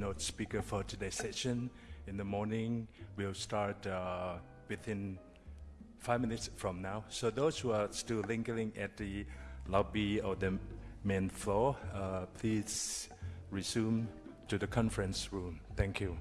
keynote speaker for today's session. In the morning, we'll start uh, within five minutes from now. So those who are still lingering at the lobby or the main floor, uh, please resume to the conference room. Thank you.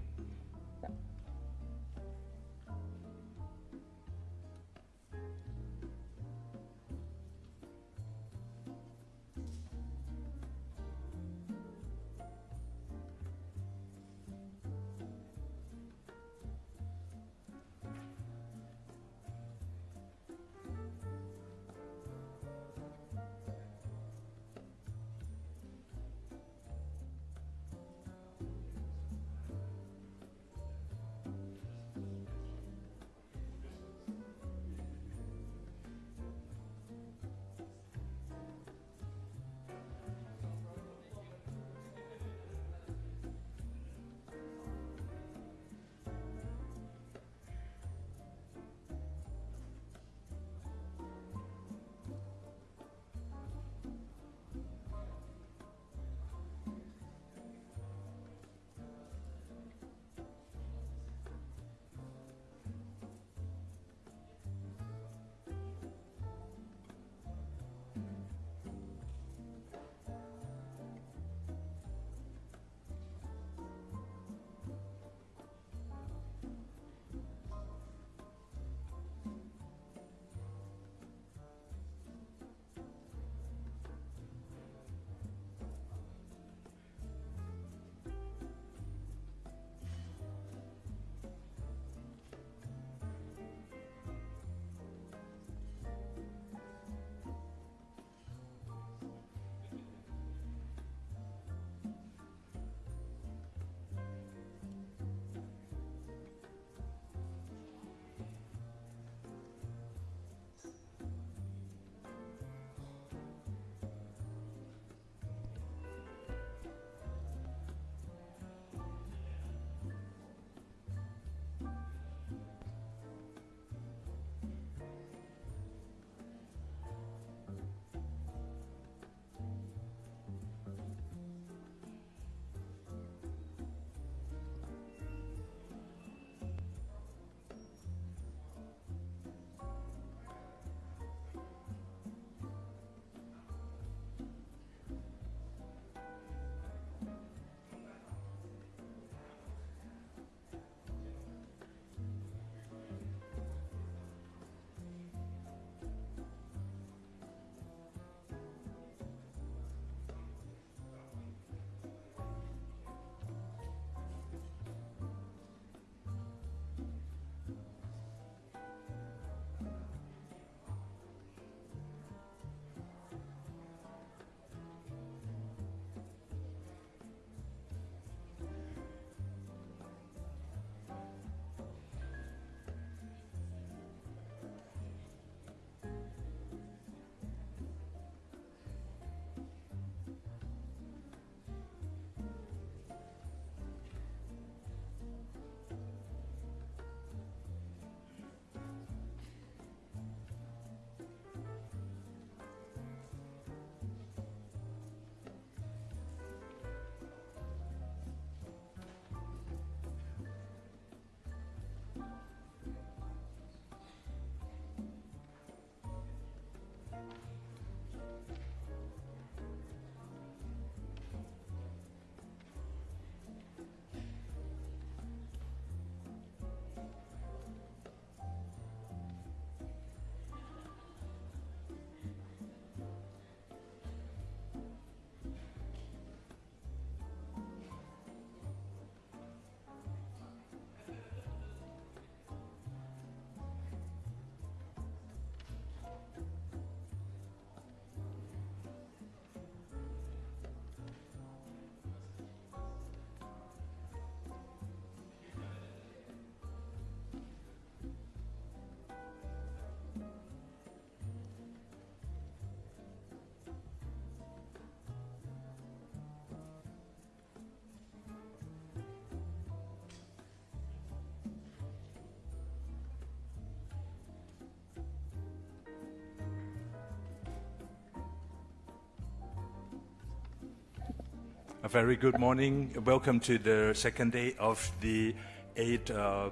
Very good morning. Welcome to the second day of the 8th uh,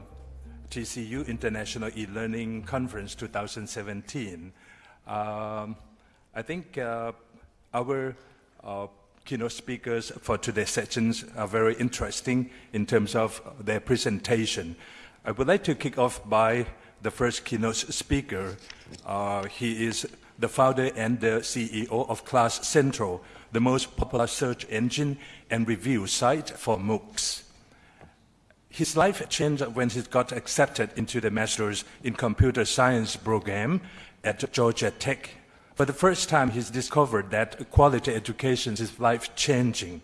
TCU International e-learning conference 2017. Um, I think uh, our uh, keynote speakers for today's sessions are very interesting in terms of their presentation. I would like to kick off by the first keynote speaker. Uh, he is the founder and the CEO of Class Central, the most popular search engine and review site for MOOCs. His life changed when he got accepted into the Master's in Computer Science program at Georgia Tech. For the first time, he's discovered that quality education is life-changing.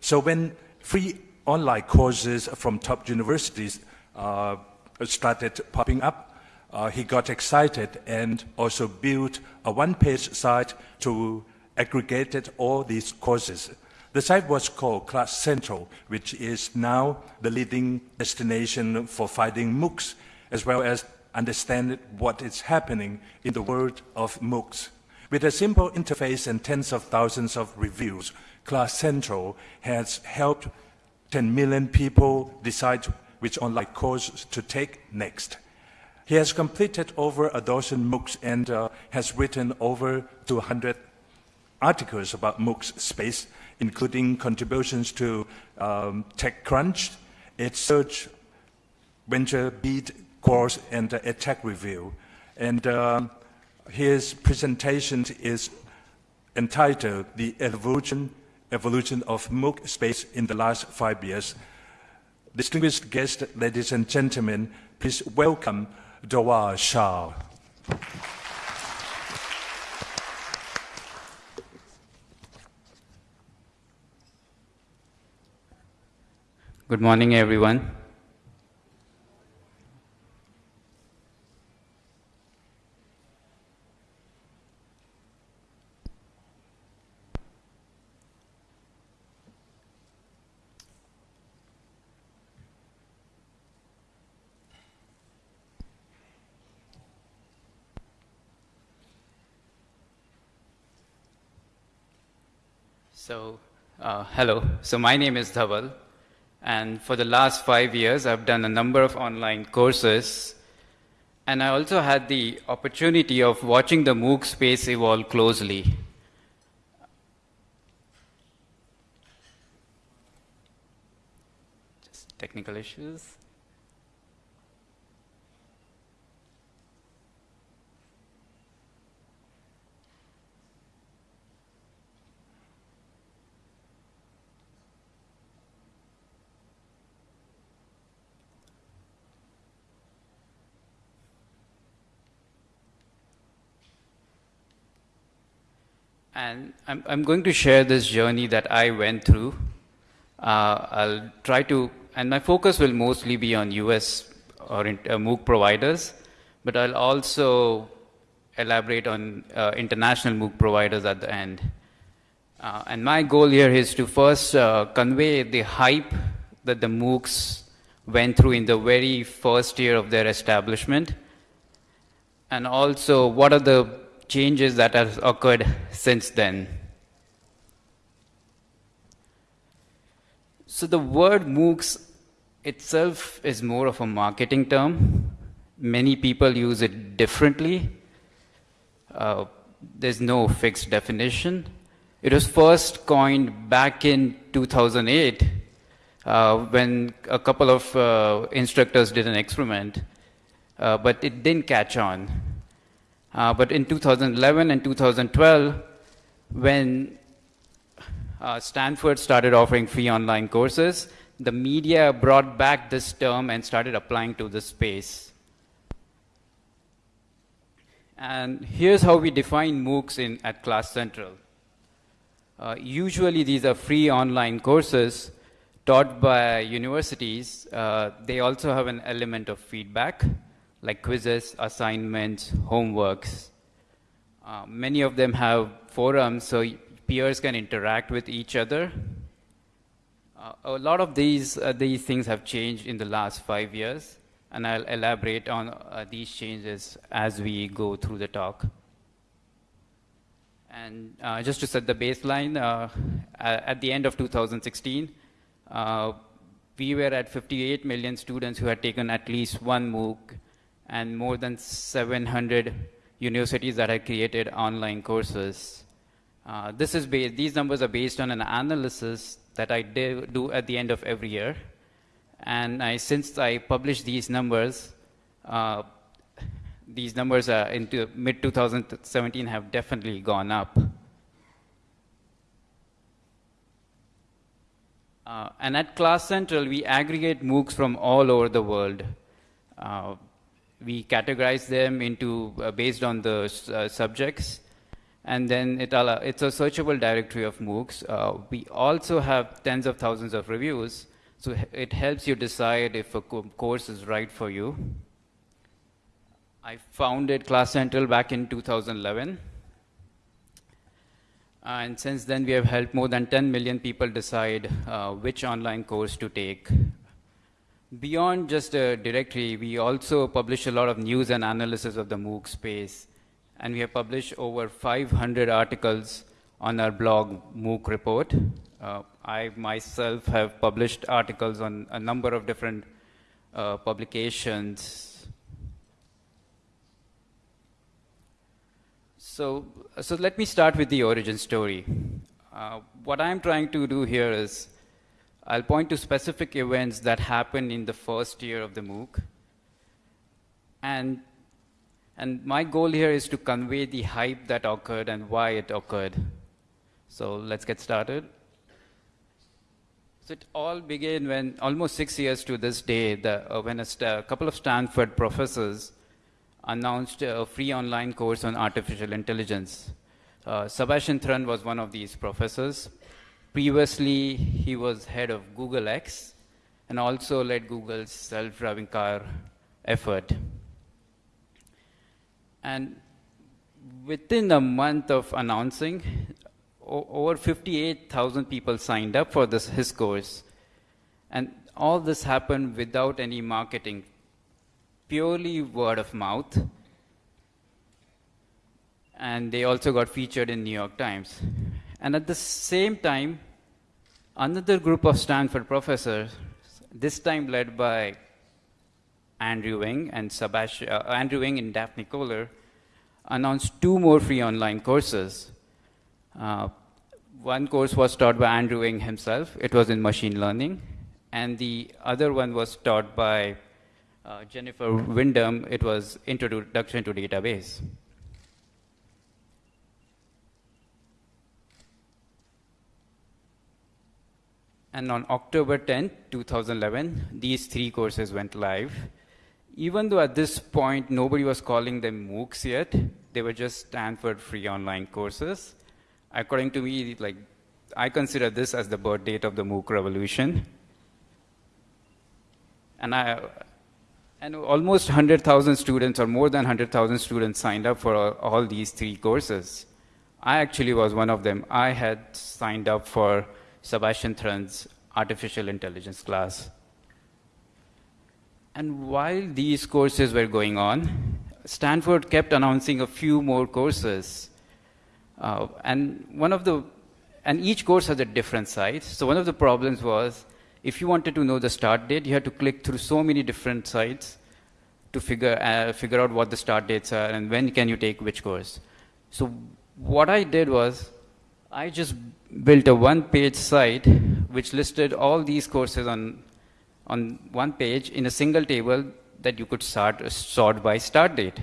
So when free online courses from top universities uh, started popping up, uh, he got excited and also built a one-page site to aggregate all these courses. The site was called Class Central, which is now the leading destination for finding MOOCs, as well as understand what is happening in the world of MOOCs. With a simple interface and tens of thousands of reviews, Class Central has helped 10 million people decide which online course to take next. He has completed over a dozen MOOCs and uh, has written over 200 articles about MOOCs space, including contributions to um, TechCrunch, EdSurge, VentureBeat course, and uh, EdTech Review. And uh, his presentation is entitled The Evolution, Evolution of MOOC Space in the Last Five Years. Distinguished guests, ladies and gentlemen, please welcome Dhawal Shah. Good morning, everyone. So, uh, hello. So my name is Dhawal, and for the last five years, I've done a number of online courses, and I also had the opportunity of watching the MOOC space evolve closely. Just technical issues. And I'm, I'm going to share this journey that I went through. Uh, I'll try to, and my focus will mostly be on US or in, uh, MOOC providers, but I'll also elaborate on uh, international MOOC providers at the end. Uh, and my goal here is to first uh, convey the hype that the MOOCs went through in the very first year of their establishment, and also what are the changes that have occurred since then. So the word MOOCs itself is more of a marketing term. Many people use it differently. Uh, there's no fixed definition. It was first coined back in 2008 uh, when a couple of uh, instructors did an experiment, uh, but it didn't catch on. Uh, but in 2011 and 2012, when uh, Stanford started offering free online courses, the media brought back this term and started applying to the space. And here's how we define MOOCs in, at Class Central. Uh, usually these are free online courses taught by universities. Uh, they also have an element of feedback like quizzes, assignments, homeworks. Uh, many of them have forums so peers can interact with each other. Uh, a lot of these, uh, these things have changed in the last five years, and I'll elaborate on uh, these changes as we go through the talk. And uh, just to set the baseline, uh, at the end of 2016, uh, we were at 58 million students who had taken at least one MOOC and more than 700 universities that have created online courses. Uh, this is these numbers are based on an analysis that I do at the end of every year. And I, since I published these numbers, uh, these numbers are into mid 2017 have definitely gone up. Uh, and at Class Central, we aggregate MOOCs from all over the world. Uh, we categorize them into uh, based on the uh, subjects, and then it all, it's a searchable directory of MOOCs. Uh, we also have tens of thousands of reviews, so it helps you decide if a co course is right for you. I founded Class Central back in 2011. And since then, we have helped more than 10 million people decide uh, which online course to take. Beyond just a directory, we also publish a lot of news and analysis of the MOOC space. And we have published over 500 articles on our blog, MOOC Report. Uh, I myself have published articles on a number of different uh, publications So, so let me start with the origin story. Uh, what I'm trying to do here is I'll point to specific events that happened in the first year of the MOOC. And, and my goal here is to convey the hype that occurred and why it occurred. So let's get started. So it all began when, almost six years to this day, the, uh, when a, a couple of Stanford professors announced a free online course on artificial intelligence. Uh, Sebastian Thrun was one of these professors. Previously, he was head of Google X and also led Google's self-driving car effort. And within a month of announcing, over 58,000 people signed up for this, his course. And all this happened without any marketing purely word of mouth. And they also got featured in New York Times. And at the same time, another group of Stanford professors, this time led by Andrew Ng and Sebastian, uh, Andrew Ng and Daphne Koller, announced two more free online courses. Uh, one course was taught by Andrew Ng himself. It was in machine learning. And the other one was taught by uh, Jennifer Widom. it was Introduction to Database. And on October 10, 2011, these three courses went live. Even though at this point nobody was calling them MOOCs yet, they were just Stanford free online courses. According to me, like I consider this as the birth date of the MOOC revolution. And I, and almost 100,000 students, or more than 100,000 students, signed up for all, all, these three courses. I actually was one of them. I had signed up for Sebastian Thrun's artificial intelligence class. And while these courses were going on, Stanford kept announcing a few more courses. Uh, and one of the, and each course has a different site. So one of the problems was if you wanted to know the start date, you had to click through so many different sites to figure, uh, figure out what the start dates are and when can you take which course. So what I did was I just built a one-page site which listed all these courses on, on one page in a single table that you could start, sort by start date.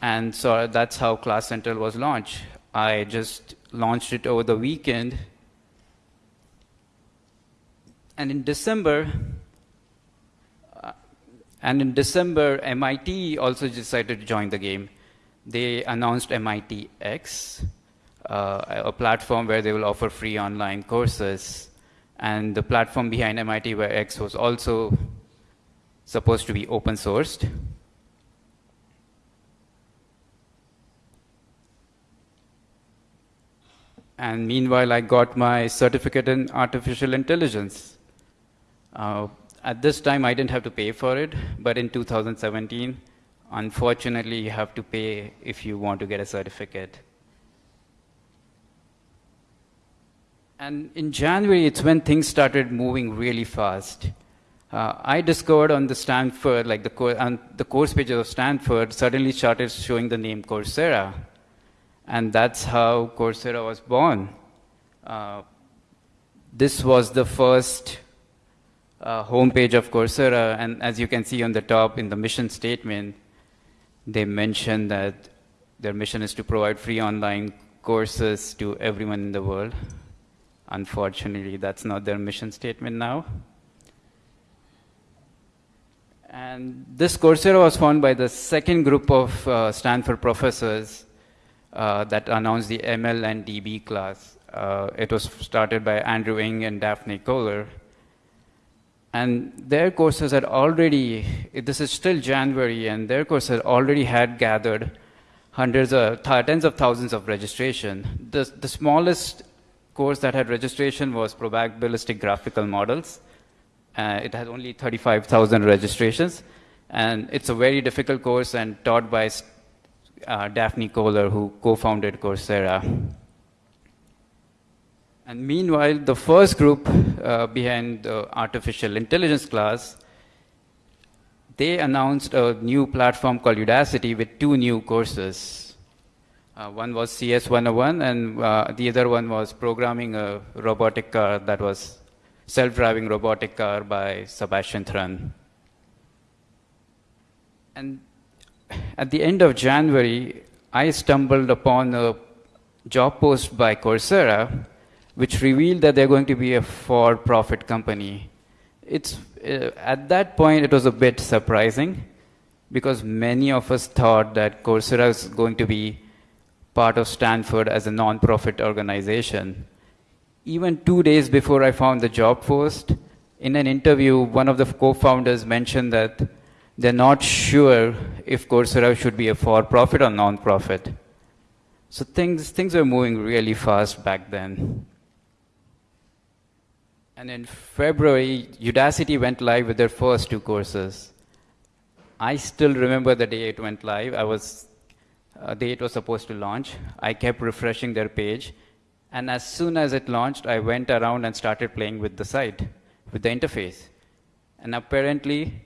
And so that's how Class Central was launched. I just launched it over the weekend and in December, uh, and in December, MIT also decided to join the game. They announced MIT X, uh, a platform where they will offer free online courses. And the platform behind MIT where X was also supposed to be open sourced. And meanwhile, I got my certificate in artificial intelligence. Uh, at this time, I didn't have to pay for it, but in 2017, unfortunately, you have to pay if you want to get a certificate. And in January, it's when things started moving really fast. Uh, I discovered on the Stanford, like the, co- on the course pages of Stanford, suddenly started showing the name Coursera. And that's how Coursera was born. Uh, this was the first uh, homepage of Coursera, and as you can see on the top in the mission statement, they mention that their mission is to provide free online courses to everyone in the world. Unfortunately, that's not their mission statement now. And this Coursera was founded by the second group of uh, Stanford professors uh, that announced the ML and DB class. Uh, it was started by Andrew Ng and Daphne Koller. And their courses had already, this is still January, and their courses already had gathered hundreds of, tens of thousands of registration. The, the smallest course that had registration was probabilistic graphical models. Uh, it had only 35,000 registrations. And it's a very difficult course and taught by uh, Daphne Koller, who co-founded Coursera. And meanwhile, the first group uh, behind the artificial intelligence class, they announced a new platform called Udacity with two new courses. Uh, one was CS 101, and uh, the other one was programming a robotic car that was self-driving robotic car by Sebastian Thrun. And at the end of January, I stumbled upon a job post by Coursera which revealed that they're going to be a for-profit company. It's, uh, at that point, it was a bit surprising because many of us thought that Coursera is going to be part of Stanford as a non-profit organization. Even two days before I found the job post, in an interview, one of the co-founders mentioned that they're not sure if Coursera should be a for-profit or non-profit. So things, things were moving really fast back then. And in February, Udacity went live with their first two courses. I still remember the day it went live. I was, uh, day it was supposed to launch. I kept refreshing their page. And as soon as it launched, I went around and started playing with the site, with the interface. And apparently,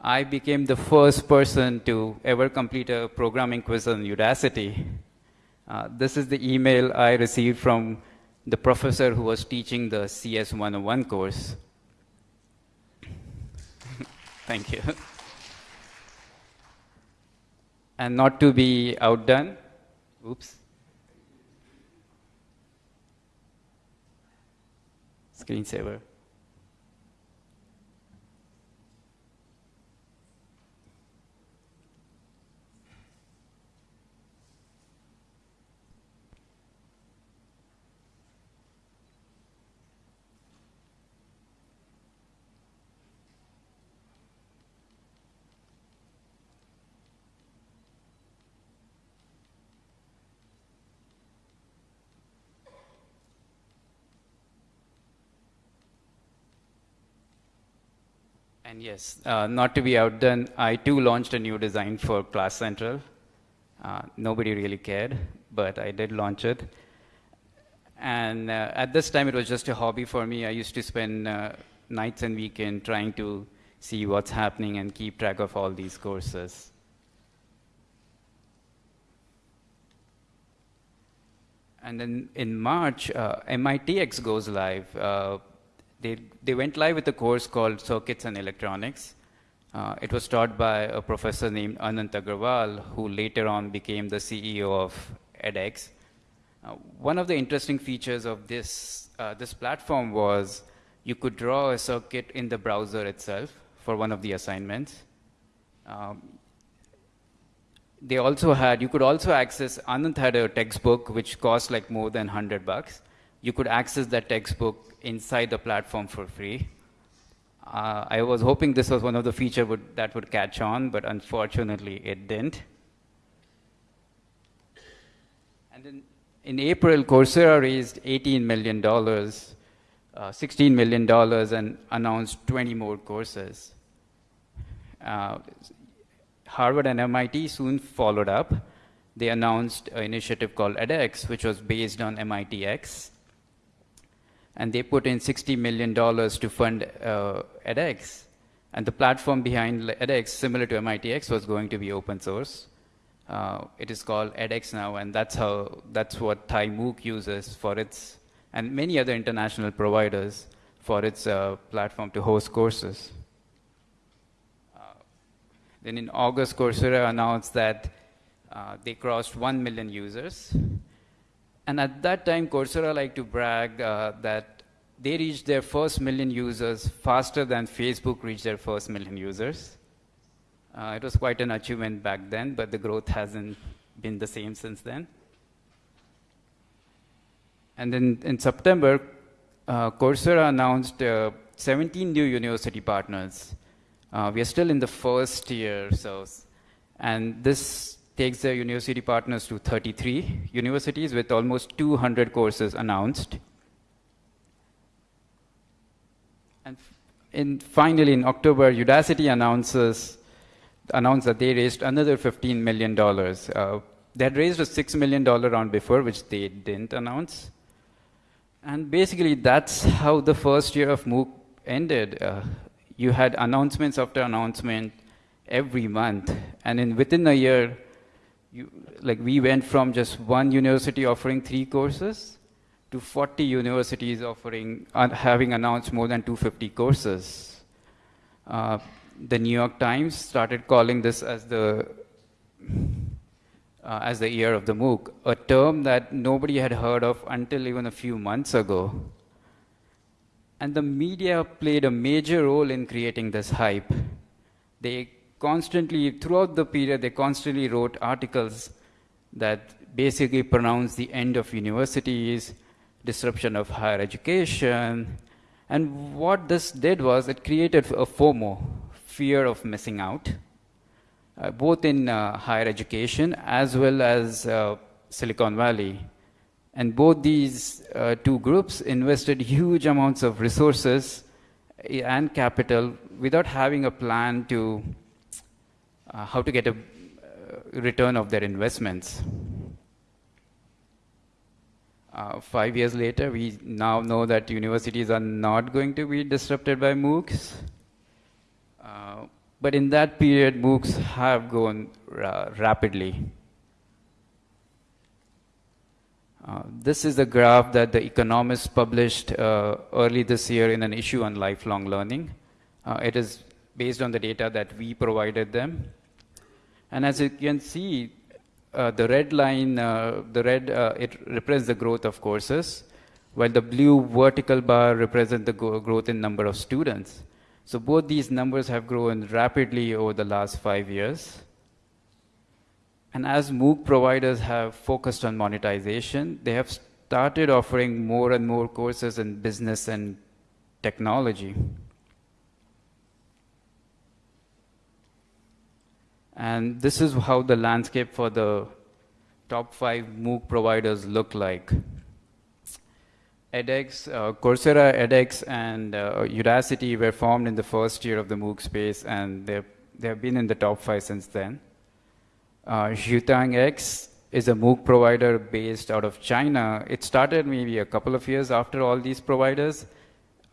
I became the first person to ever complete a programming quiz on Udacity. Uh, this is the email I received from the professor who was teaching the CS 101 course. Thank you. And not to be outdone, oops. Screensaver. And yes, uh, not to be outdone, I too launched a new design for Class Central. Uh, nobody really cared, but I did launch it. And uh, at this time, it was just a hobby for me. I used to spend uh, nights and weekends trying to see what's happening and keep track of all these courses. And then in March, uh, MITx goes live. They, they went live with a course called Circuits and Electronics. Uh, it was taught by a professor named Anant Agarwal, who later on became the CEO of edX. Uh, one of the interesting features of this, uh, this platform was you could draw a circuit in the browser itself for one of the assignments. Um, they also had, you could also access, Anant had a textbook which cost like more than 100 bucks. You could access that textbook inside the platform for free. Uh, I was hoping this was one of the features would, that would catch on, but unfortunately it didn't. And then in April, Coursera raised $18 million, uh, $16 million, and announced 20 more courses. Uh, Harvard and MIT soon followed up. they announced an initiative called edX, which was based on MITx. And they put in $60 million to fund uh, edX. And the platform behind edX, similar to MITx, was going to be open source. Uh, it is called edX now, and that's how that's what Thai MOOC uses for its and many other international providers for its uh, platform to host courses. Uh, then in August, Coursera announced that uh, they crossed 1 million users. And at that time, Coursera liked to brag uh, that they reached their first million users faster than Facebook reached their first million users. Uh, it was quite an achievement back then, but the growth hasn't been the same since then. And then in September, uh, Coursera announced uh, 17 new university partners. Uh, we are still in the first year, so, and this takes their university partners to 33 universities with almost 200 courses announced. And in, finally, in October, Udacity announces announced that they raised another $15 million. Uh, they had raised a $6 million round before, which they didn't announce. And basically, that's how the first year of MOOC ended. Uh, you had announcements after announcement every month, and in within a year, you, like we went from just one university offering three courses to 40 universities offering uh, having announced more than 250 courses. Uh, the New York Times started calling this as the uh, as the year of the MOOC, a term that nobody had heard of until even a few months ago. And the media played a major role in creating this hype. They constantly, throughout the period, they constantly wrote articles that basically pronounced the end of universities, disruption of higher education. And what this did was it created a FOMO, fear of missing out uh, both in uh, higher education as well as uh, Silicon Valley. And both these uh, two groups invested huge amounts of resources eh, and capital without having a plan to uh, how to get a uh, return of their investments. five years later, we now know that universities are not going to be disrupted by MOOCs. But in that period, MOOCs have grown uh, rapidly. Uh, this is a graph that the economists published uh, early this year in an issue on lifelong learning. Uh, it is based on the data that we provided them. And as you can see, uh, the red line, uh, the red, it represents the growth of courses, while the blue vertical bar represents the growth in number of students. So both these numbers have grown rapidly over the last five years. And as MOOC providers have focused on monetization, they have started offering more and more courses in business and technology. And this is how the landscape for the top five MOOC providers look like edX, uh, Coursera, edX, and uh, Udacity were formed in the first year of the MOOC space, and they have been in the top five since then. Uh, X is a MOOC provider based out of China. It started maybe a couple of years after all these providers,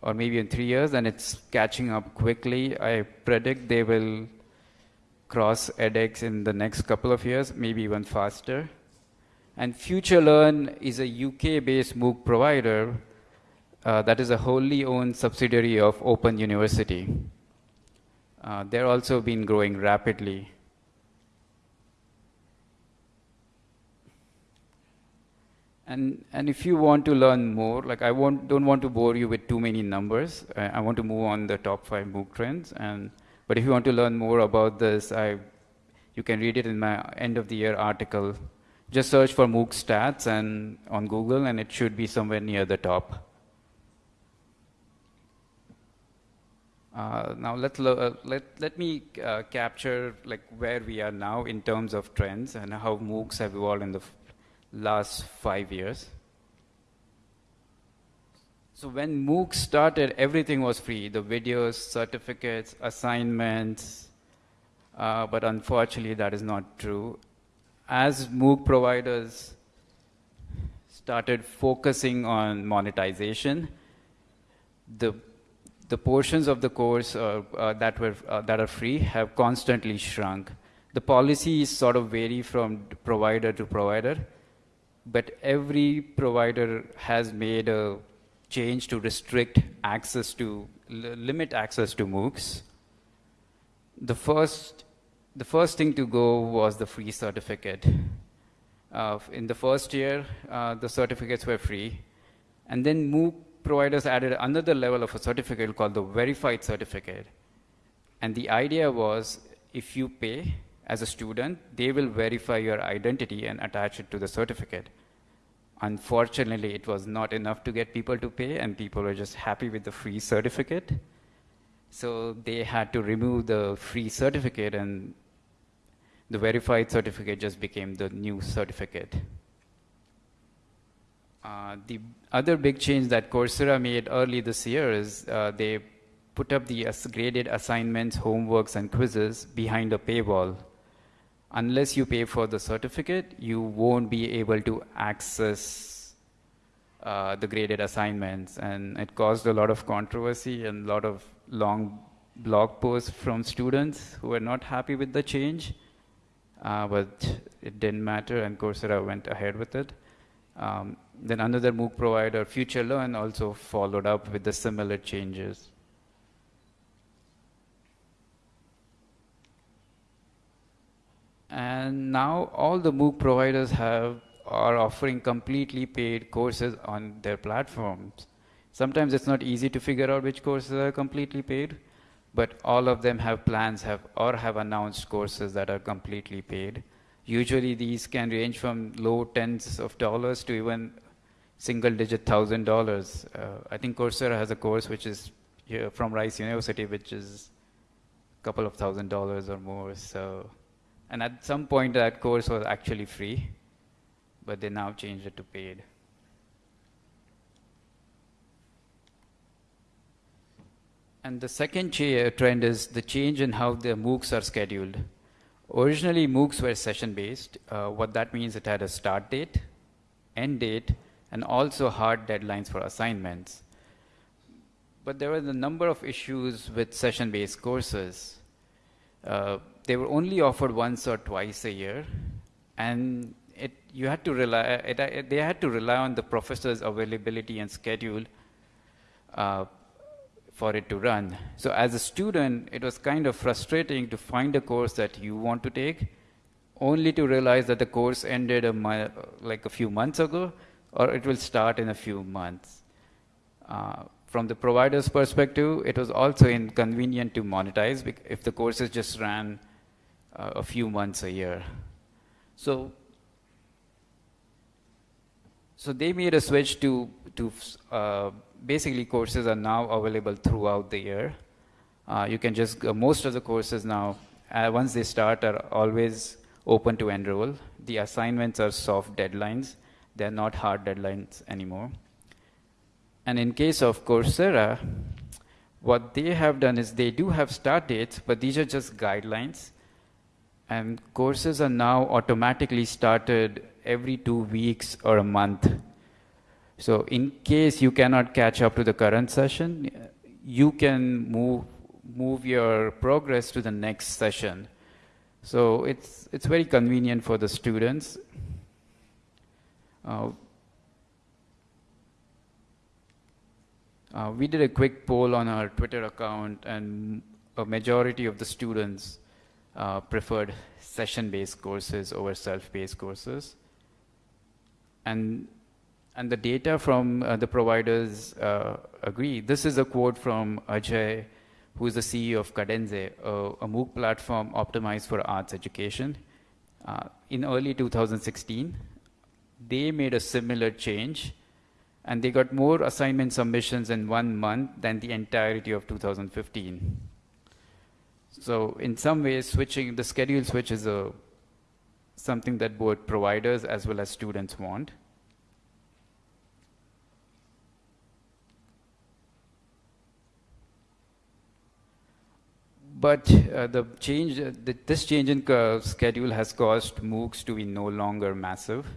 or maybe in three years, and it's catching up quickly. I predict they will cross edX in the next couple of years, maybe even faster. And FutureLearn is a UK-based MOOC provider uh, that is a wholly owned subsidiary of Open University. Uh, they're also been growing rapidly. And, and if you want to learn more, like I want, don't want to bore you with too many numbers. I, I want to move on the top five MOOC trends. And, but if you want to learn more about this, I, you can read it in my end of the year article just search for MOOC stats and on Google, and it should be somewhere near the top. Uh, now let uh, let let me uh, capture like where we are now in terms of trends and how MOOCs have evolved in the last five years. So when MOOCs started, everything was free: the videos, certificates, assignments. Uh, but unfortunately, that is not true as MOOC providers started focusing on monetization, the the portions of the course uh, uh, that were uh, that are free have constantly shrunk. The policies sort of vary from provider to provider, but every provider has made a change to restrict access to limit access to MOOCs. The first the first thing to go was the free certificate. Uh, in the first year, uh, the certificates were free. And then MOOC providers added another level of a certificate called the verified certificate. And the idea was if you pay as a student, they will verify your identity and attach it to the certificate. Unfortunately, it was not enough to get people to pay, and people were just happy with the free certificate. So they had to remove the free certificate and the verified certificate just became the new certificate. Uh, the other big change that Coursera made early this year is uh, they put up the graded assignments, homeworks, and quizzes behind a paywall. Unless you pay for the certificate, you won't be able to access uh, the graded assignments. And it caused a lot of controversy and a lot of long blog posts from students who were not happy with the change uh, but it didn't matter, and Coursera went ahead with it. Um, then another MOOC provider, FutureLearn, also followed up with the similar changes. And now all the MOOC providers have are offering completely paid courses on their platforms. Sometimes it's not easy to figure out which courses are completely paid but all of them have plans have or have announced courses that are completely paid. Usually these can range from low tens of dollars to even single digit thousand dollars. Uh, I think Coursera has a course which is from Rice University, which is a couple of thousand dollars or more. So, and at some point that course was actually free, but they now changed it to paid. And the second trend is the change in how the MOOCs are scheduled. Originally, MOOCs were session-based. Uh, what that means, it had a start date, end date, and also hard deadlines for assignments. But there were a number of issues with session-based courses. Uh, they were only offered once or twice a year, and it, you had to rely, it, it, they had to rely on the professor's availability and schedule uh, for it to run. So as a student, it was kind of frustrating to find a course that you want to take, only to realize that the course ended a like a few months ago, or it will start in a few months. Uh, from the provider's perspective, it was also inconvenient to monetize if the courses just ran uh, a few months a year. So, so they made a switch to to uh, basically courses are now available throughout the year. Uh, you can just, uh, most of the courses now, uh, once they start, are always open to enroll. The assignments are soft deadlines. They're not hard deadlines anymore. And in case of Coursera, what they have done is they do have start dates, but these are just guidelines. And courses are now automatically started every two weeks or a month so in case you cannot catch up to the current session, you can move, move your progress to the next session. So it's, it's very convenient for the students. Uh, uh, we did a quick poll on our Twitter account, and a majority of the students uh, preferred session-based courses over self-paced courses. And and the data from uh, the providers uh, agree. This is a quote from Ajay, who is the CEO of Kadenze, a MOOC platform optimized for arts education. Uh, in early 2016, they made a similar change, and they got more assignment submissions in one month than the entirety of 2015. So in some ways, switching the schedule switch is a, something that both providers as well as students want. But uh, the change, uh, the, this change in schedule has caused MOOCs to be no longer massive.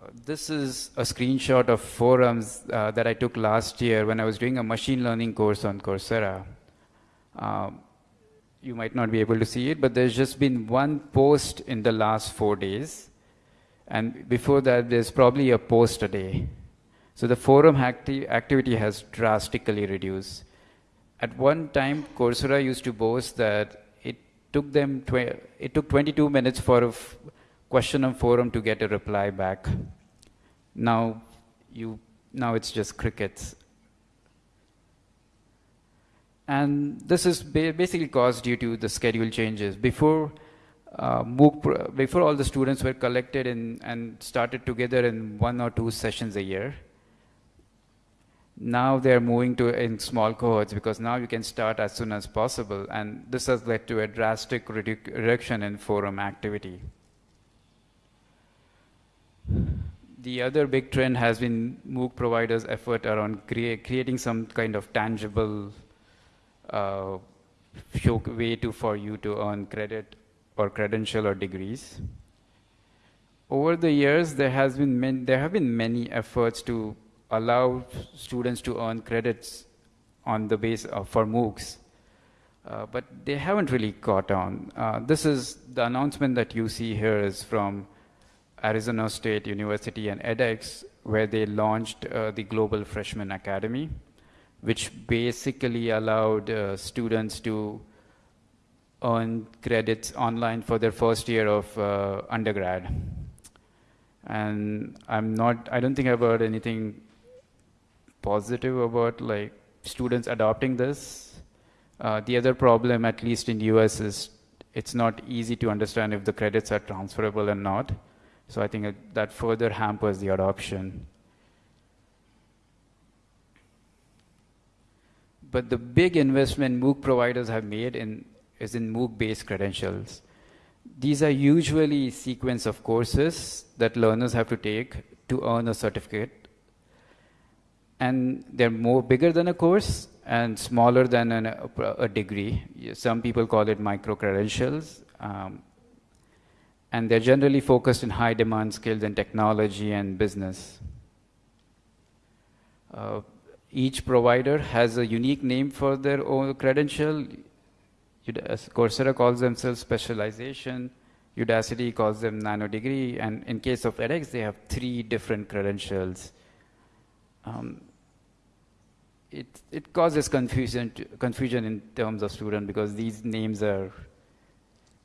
Uh, this is a screenshot of forums uh, that I took last year when I was doing a machine learning course on Coursera. Um, you might not be able to see it, but there's just been one post in the last four days. And before that, there's probably a post a day. So the forum acti activity has drastically reduced. At one time, Coursera used to boast that it took them it took 22 minutes for a question on forum to get a reply back. Now, you now it's just crickets. And this is basically caused due to the schedule changes. Before uh, MOOC, before all the students were collected in, and started together in one or two sessions a year, now they're moving to in small cohorts because now you can start as soon as possible. And this has led to a drastic redu reduction in forum activity. The other big trend has been MOOC providers' effort around crea creating some kind of tangible uh, way to for you to earn credit or credential or degrees. Over the years, there has been there have been many efforts to allow students to earn credits on the base of, for MOOCs, uh, but they haven't really caught on. Uh, this is the announcement that you see here is from Arizona State University and edX, where they launched uh, the Global Freshman Academy, which basically allowed uh, students to earn credits online for their first year of uh, undergrad. And I'm not, I don't think I've heard anything positive about like students adopting this. Uh, the other problem, at least in US, is it's not easy to understand if the credits are transferable or not. So I think that further hampers the adoption. But the big investment MOOC providers have made in is in MOOC-based credentials. These are usually sequence of courses that learners have to take to earn a certificate. And they're more bigger than a course and smaller than an, a, a, degree. Some people call it micro-credentials. Um, and they're generally focused in high demand skills in technology and business. Uh, each provider has a unique name for their own credential. Coursera calls themselves specialization, Udacity calls them nano degree, and in case of edX, they have three different credentials. Um, it, it causes confusion, confusion in terms of student because these names are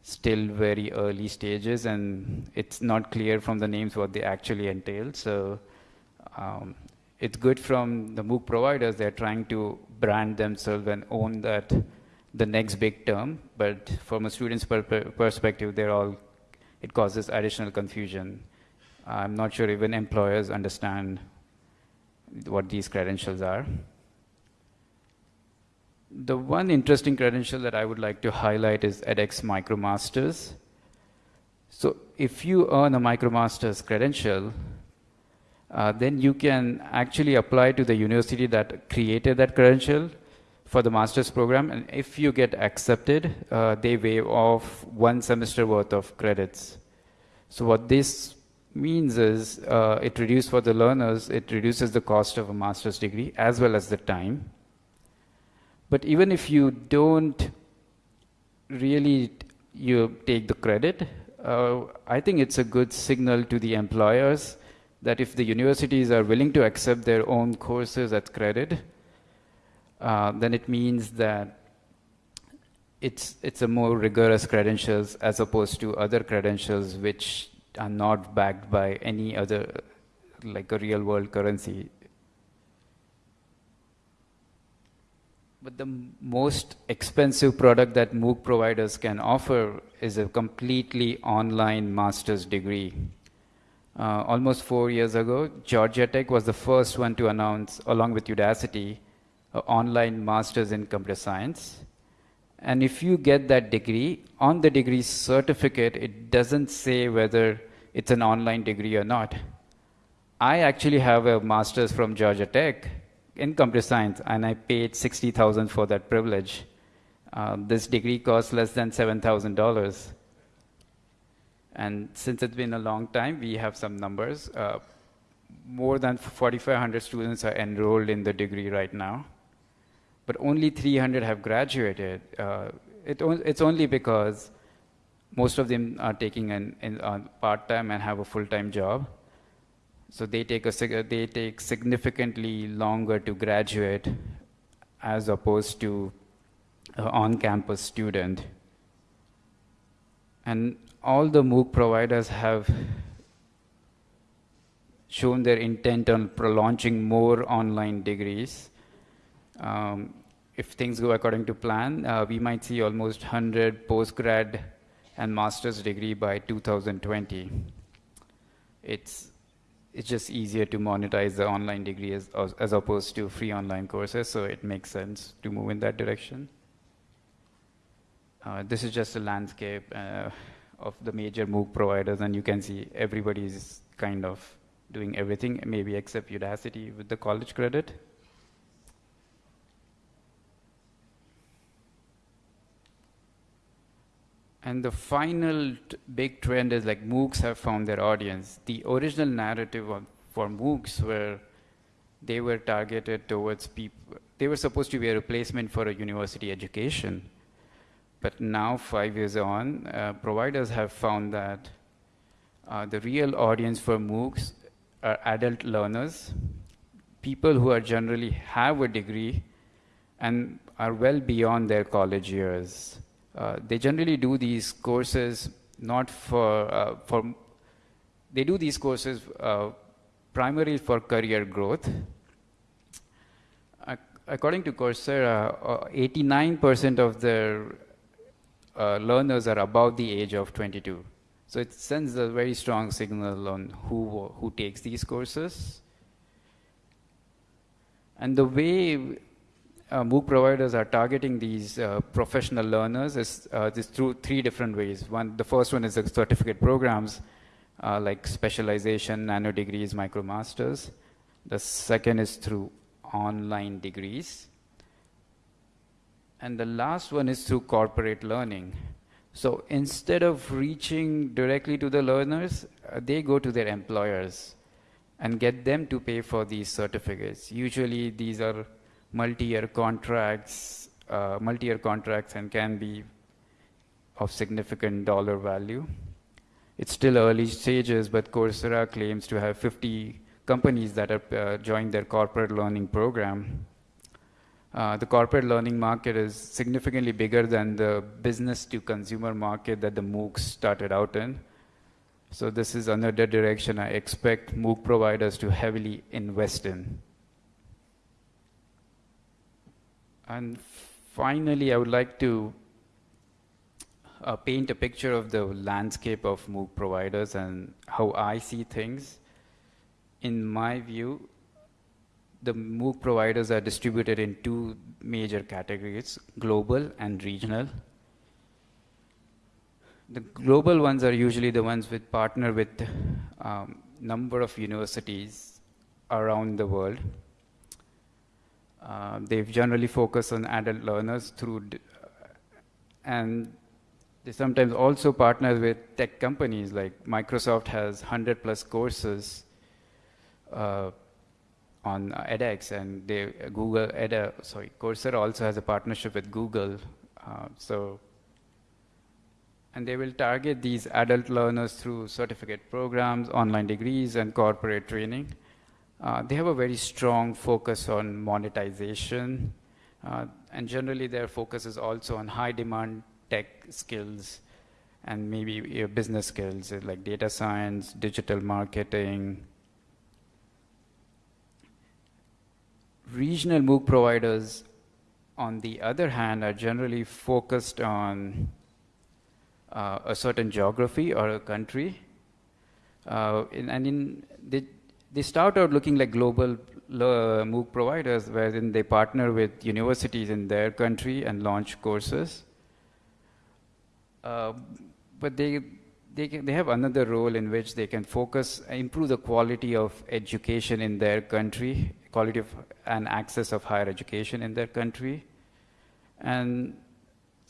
still very early stages and it's not clear from the names what they actually entail. So um, it's good from the MOOC providers, they're trying to brand themselves and own that the next big term, but from a student's per perspective, they're all, it causes additional confusion. I'm not sure even employers understand what these credentials are. The one interesting credential that I would like to highlight is edX MicroMasters. So if you earn a MicroMasters credential, uh, then you can actually apply to the university that created that credential for the master's program. And if you get accepted, uh, they waive off one semester worth of credits. So what this means is uh, it reduces for the learners, it reduces the cost of a master's degree as well as the time. But even if you don't really you take the credit, uh, I think it's a good signal to the employers that if the universities are willing to accept their own courses as credit, uh, then it means that it's, it's a more rigorous credentials as opposed to other credentials which are not backed by any other, like a real world currency. But the most expensive product that MOOC providers can offer is a completely online master's degree. Uh, almost four years ago, Georgia Tech was the first one to announce, along with Udacity, online master's in computer science. And if you get that degree, on the degree certificate, it doesn't say whether it's an online degree or not. I actually have a master's from Georgia Tech in computer science, and I paid 60,000 for that privilege. Uh, this degree costs less than $7,000. And since it's been a long time, we have some numbers. Uh, more than 4,500 students are enrolled in the degree right now, but only 300 have graduated. Uh, it, it's only because most of them are taking an, an uh, part-time and have a full-time job. So they take, a, they take significantly longer to graduate as opposed to an on-campus student. And all the MOOC providers have shown their intent on launching more online degrees. Um, if things go according to plan, uh, we might see almost 100 postgrad and master's degree by 2020. It's it's just easier to monetize the online degree as, as opposed to free online courses, so it makes sense to move in that direction. Uh, this is just a landscape uh, of the major MOOC providers, and you can see everybody is kind of doing everything, maybe except Udacity with the college credit. And the final big trend is like MOOCs have found their audience. The original narrative of, for MOOCs were they were targeted towards people, they were supposed to be a replacement for a university education. But now, five years on, uh, providers have found that uh, the real audience for MOOCs are adult learners, people who are generally have a degree and are well beyond their college years. Uh, they generally do these courses not for, uh, for they do these courses uh, primarily for career growth. according to Coursera, 89% uh, of their uh, learners are above the age of 22. So it sends a very strong signal on who, who takes these courses. And the way uh, MOOC providers are targeting these uh, professional learners is uh, this through three different ways. One, the first one is the certificate programs uh, like specialization, nano degrees, micro masters. The second is through online degrees. And the last one is through corporate learning. So instead of reaching directly to the learners, uh, they go to their employers and get them to pay for these certificates. Usually these are multi-year contracts, uh, multi-year contracts and can be of significant dollar value. It's still early stages, but Coursera claims to have 50 companies that have uh, joined their corporate learning program. Uh, the corporate learning market is significantly bigger than the business to consumer market that the MOOCs started out in. So this is another direction I expect MOOC providers to heavily invest in. And finally, I would like to uh, paint a picture of the landscape of MOOC providers and how I see things. In my view, the MOOC providers are distributed in two major categories, global and regional. The global ones are usually the ones with partner with um, number of universities around the world. Uh, they generally focus on adult learners through, and they sometimes also partner with tech companies like Microsoft has 100 plus courses uh, on edX, and they, Google edX, sorry, Coursera also has a partnership with Google. Uh, so, and they will target these adult learners through certificate programs, online degrees, and corporate training. Uh, they have a very strong focus on monetization, uh, and generally their focus is also on high demand tech skills and maybe business skills like data science, digital marketing. Regional MOOC providers, on the other hand, are generally focused on uh, a certain geography or a country. Uh, in, and in, they, they start out looking like global uh, MOOC providers, wherein they partner with universities in their country and launch courses. Uh, but they, they, can, they have another role in which they can focus, improve the quality of education in their country, quality of and access of higher education in their country. And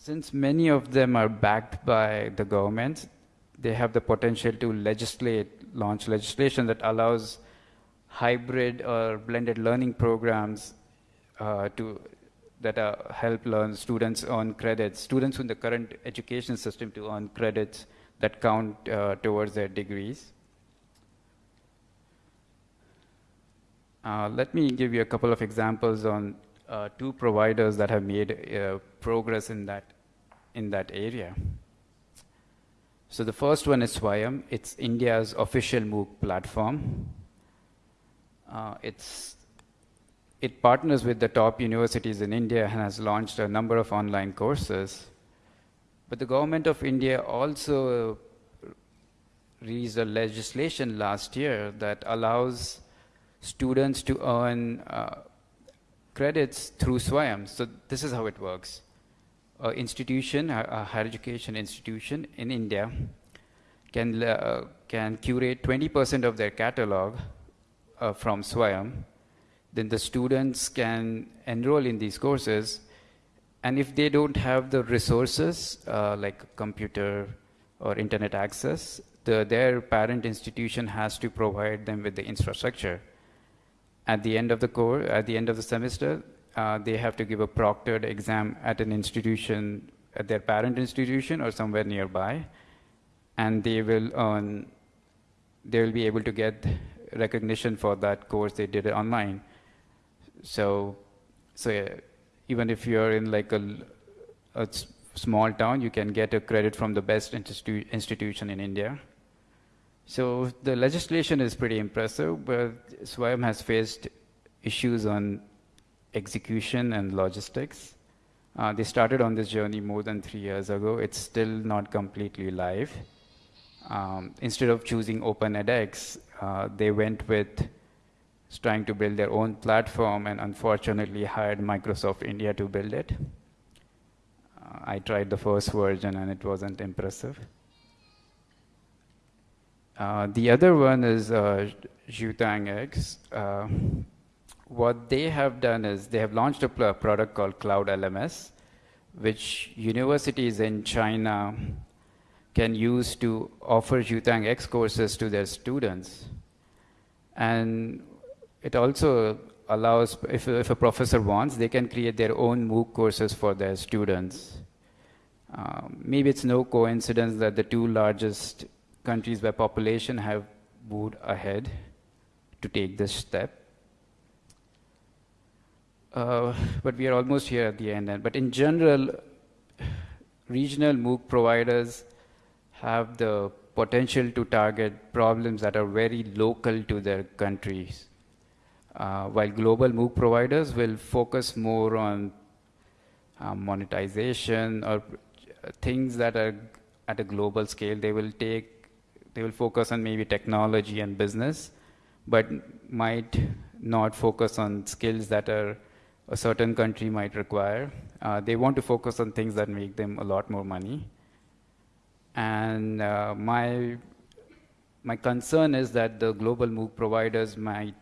Since many of them are backed by the government, they have the potential to legislate, launch legislation that allows hybrid or blended learning programs uh, to that uh, help learn students earn credits, students in the current education system to earn credits that count uh, towards their degrees. Uh, let me give you a couple of examples on uh, two providers that have made uh, progress in that, in that area. So the first one is Swayam. It's India's official MOOC platform. Uh, it's, it partners with the top universities in India and has launched a number of online courses. But the government of India also released a legislation last year that allows students to earn uh, credits through Swayam. So this is how it works. An institution, a higher education institution in India can, uh, can curate 20% of their catalog uh, from Swayam. Then the students can enroll in these courses. And if they don't have the resources, uh, like computer or internet access, the, their parent institution has to provide them with the infrastructure at the end of the course, at the end of the semester, uh, they have to give a proctored exam at an institution, at their parent institution or somewhere nearby, and they will earn, they will be able to get recognition for that course they did it online. So, so yeah, even if you're in like a, a small town, you can get a credit from the best institu institution in India. So the legislation is pretty impressive, but Swayam has faced issues on execution and logistics. Uh, they started on this journey more than three years ago. It's still not completely live. Um, instead of choosing Open edX, uh, they went with trying to build their own platform and unfortunately hired Microsoft India to build it. Uh, I tried the first version and it wasn't impressive. Uh, the other one is uh. Uh, what they have done is they have launched a product called Cloud LMS, which universities in China can use to offer XuetangX courses to their students. And it also allows, if, if a professor wants, they can create their own MOOC courses for their students. Um, maybe it's no coincidence that the two largest countries where population have moved ahead to take this step. Uh, but we are almost here at the end. But in general, regional MOOC providers have the potential to target problems that are very local to their countries. Uh, while global MOOC providers will focus more on uh, monetization or things that are at a global scale, they will take they will focus on maybe technology and business, but might not focus on skills that are a certain country might require. Uh, they want to focus on things that make them a lot more money. And uh, my, my concern is that the global MOOC providers might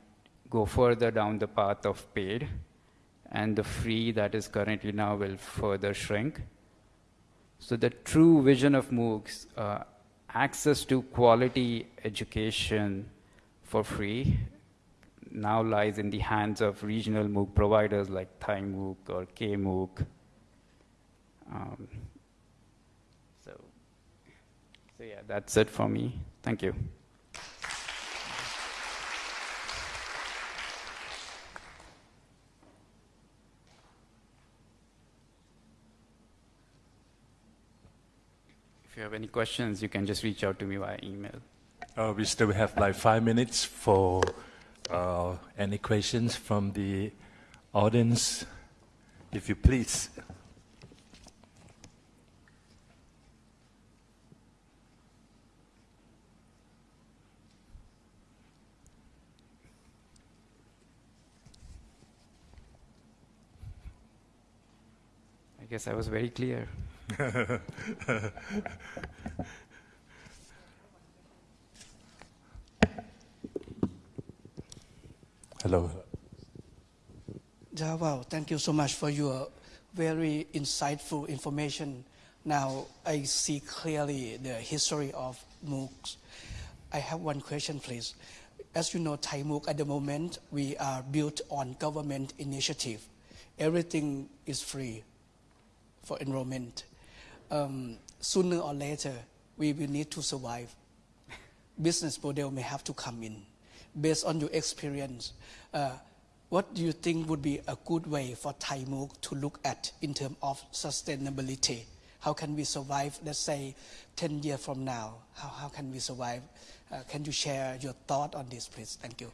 go further down the path of paid, and the free that is currently now will further shrink. So the true vision of MOOCs uh, access to quality education for free now lies in the hands of regional MOOC providers like Thai MOOC or KMOOC. Um, so, so yeah, that's it for me. Thank you. You have any questions, you can just reach out to me via email. Uh, we still have like five minutes for uh, any questions from the audience, if you please. I guess I was very clear. Hello. Yeah, wow, thank you so much for your very insightful information. Now I see clearly the history of MOOCs. I have one question, please. As you know, Thai MOOC at the moment, we are built on government initiative. Everything is free for enrollment. Um, sooner or later, we will need to survive. Business model may have to come in. Based on your experience, uh, what do you think would be a good way for Thai MOOC to look at in terms of sustainability? How can we survive, let's say, 10 years from now? How, how can we survive? Uh, can you share your thought on this, please? Thank you.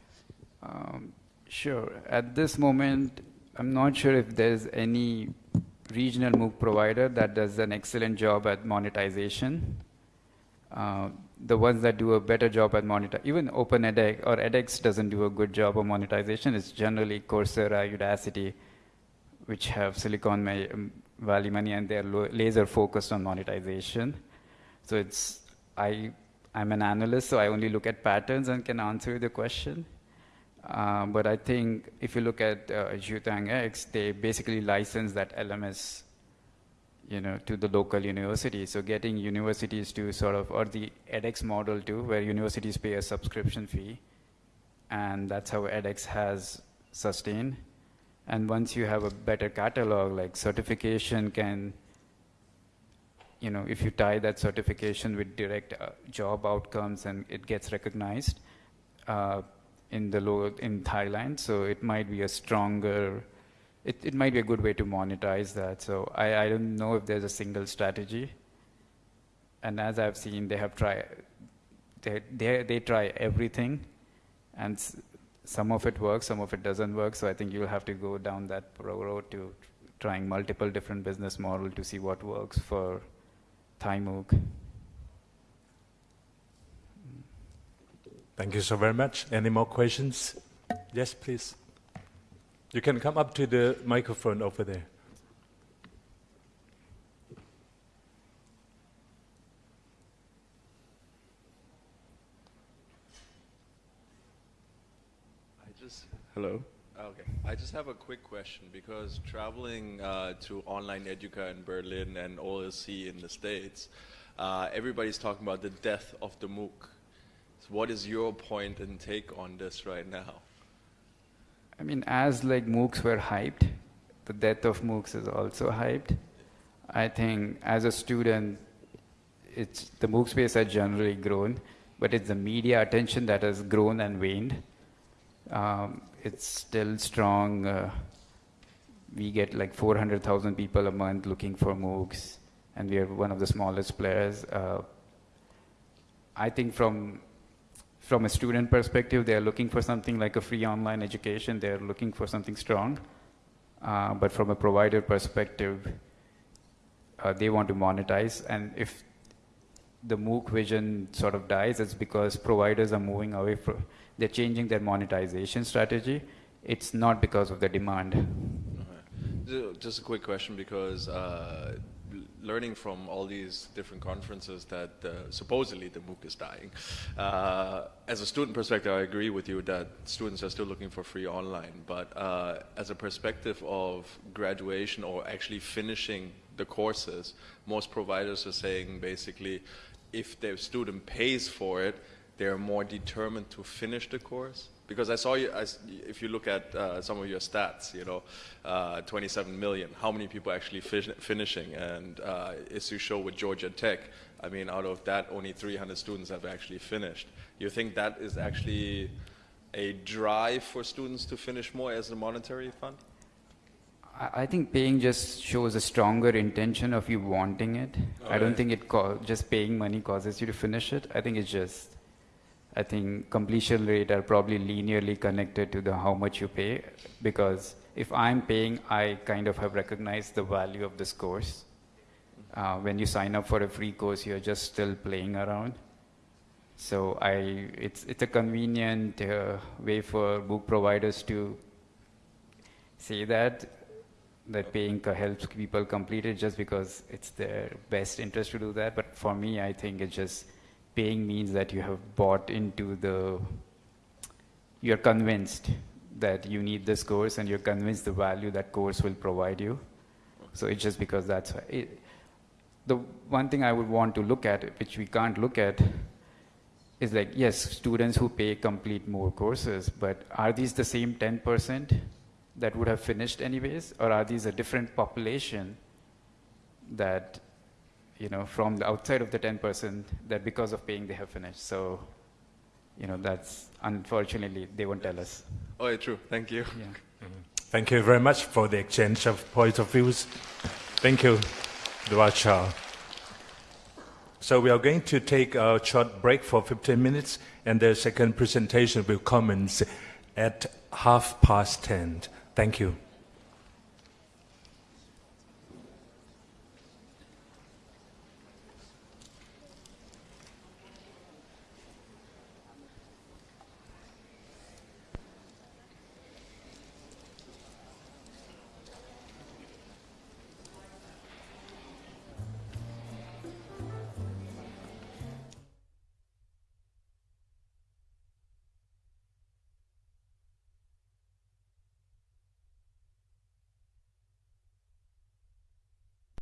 Um, sure. At this moment, I'm not sure if there's any regional MOOC provider that does an excellent job at monetization. Uh, the ones that do a better job at monetization, even Open edX or edX doesn't do a good job of monetization. It's generally Coursera, Udacity, which have Silicon Valley money and they're laser focused on monetization. So it's, I, I'm an analyst, so I only look at patterns and can answer the question. Uh, but I think if you look at uh, XuetangX, they basically license that LMS, you know, to the local university. So getting universities to sort of, or the edX model too, where universities pay a subscription fee, and that's how edX has sustained. And once you have a better catalog, like certification can, you know, if you tie that certification with direct uh, job outcomes and it gets recognized, uh, in the low in Thailand, so it might be a stronger. It, it might be a good way to monetize that. So I, I don't know if there's a single strategy. And as I've seen, they have tried. They they they try everything, and some of it works, some of it doesn't work. So I think you'll have to go down that road to trying multiple different business model to see what works for Thai MOOC. Thank you so very much. Any more questions? Yes, please. You can come up to the microphone over there. I just hello. Okay, I just have a quick question because traveling uh, to online educa in Berlin and OLC in the States, uh, everybody's talking about the death of the MOOC. So what is your point and take on this right now? I mean, as like MOOCs were hyped, the death of MOOCs is also hyped. I think as a student, it's the MOOC space has generally grown, but it's the media attention that has grown and waned. Um, it's still strong. Uh, we get like 400,000 people a month looking for MOOCs, and we are one of the smallest players. Uh, I think from from a student perspective, they're looking for something like a free online education. They're looking for something strong. Uh, but from a provider perspective, uh, they want to monetize. And if the MOOC vision sort of dies, it's because providers are moving away from, they're changing their monetization strategy. It's not because of the demand. Just a quick question because uh, learning from all these different conferences that uh, supposedly the MOOC is dying. Uh, as a student perspective, I agree with you that students are still looking for free online. But uh, as a perspective of graduation or actually finishing the courses, most providers are saying basically if their student pays for it, they're more determined to finish the course because I saw you, I, if you look at uh, some of your stats, you know, uh, 27 million, how many people actually finishing? And uh, as you show with Georgia Tech, I mean, out of that, only 300 students have actually finished. You think that is actually a drive for students to finish more as a monetary fund? I think paying just shows a stronger intention of you wanting it. I don't think it just paying money causes you to finish it. I think it's just I think completion rate are probably linearly connected to the how much you pay because if I'm paying, I kind of have recognized the value of this course. Uh, when you sign up for a free course, you're just still playing around. So I, it's, it's a convenient uh, way for MOOC providers to say that, that paying helps people complete it just because it's their best interest to do that. But for me, I think it's just paying means that you have bought into the, you're convinced that you need this course and you're convinced the value that course will provide you. So it's just because that's. It, the one thing I would want to look at, which we can't look at, is like, yes, students who pay complete more courses, but are these the same 10% that would have finished anyways? Or are these a different population that, you know, from the outside of the 10% that because of paying they have finished? So, you know, that's unfortunately, they won't tell us. Oh, yeah, true. Thank you. Yeah. Mm-hmm. Thank you very much for the exchange of points of views. Thank you, Dhawal. So we are going to take a short break for 15 minutes, and the second presentation will commence at half past 10. Thank you.